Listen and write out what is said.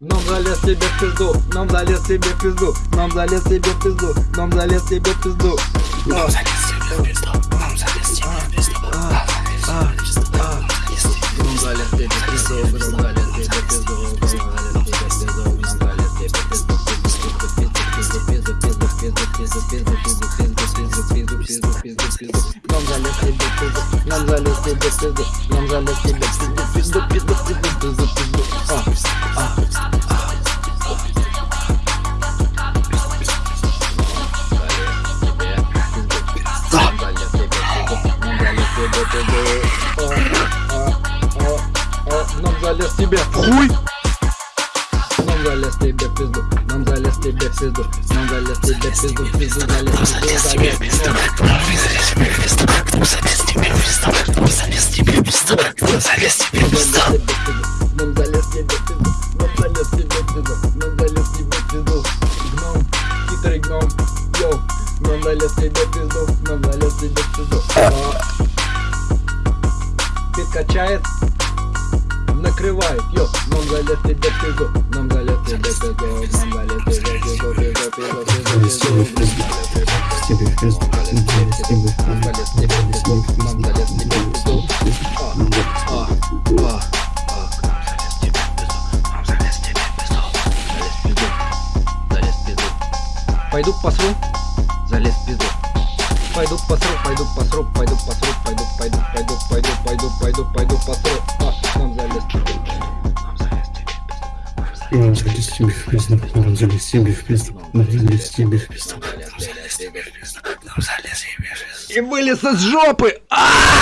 Нам залез себе в пизду, нам залез себе в пизду, нам залез себе в пизду, нам залез себе в пизду. Нам залез себе в пизду, нам залез тебе в пизду, нам залез тебе в пизду, пизду, пизду, пизду, пизду, пизду, а, а. Нам залез тебе в хуй! Нам залез тебе в пизду, нам залез тебе в пизду, нам залез тебе в пизду, в пизду, залез, в пизду, залез, залез. Нам залез тебе пизду, нам залез тебе пизду, нам залез тебе пизду. Гном, хитрый гном, йоу, нам залез тебе пизду, нам залез тебе пизду. Пит качает, накрывает, йо, нам залез тебе пизду, нам залез тебе пизду, нам залез тебе пизду, пизду, пизду, пизду, пизду. Тебе пизду, тебе залез тебе пизду, Пойду посру, залез в пизду. Пойду посру, пойду посру, пойду посру, пойду, пойду, пойду, пойду, пойду, пойду, пойду посру. А, нам залез тебе в пизду, нам залез тебе в пизду, нам залез Нам залез тебе в пизду, нам залез тебе в пизду, нам залез тебе в пизду, нам залез тебе в пизду, нам залез тебе в пизду. И вылез из жопы! А!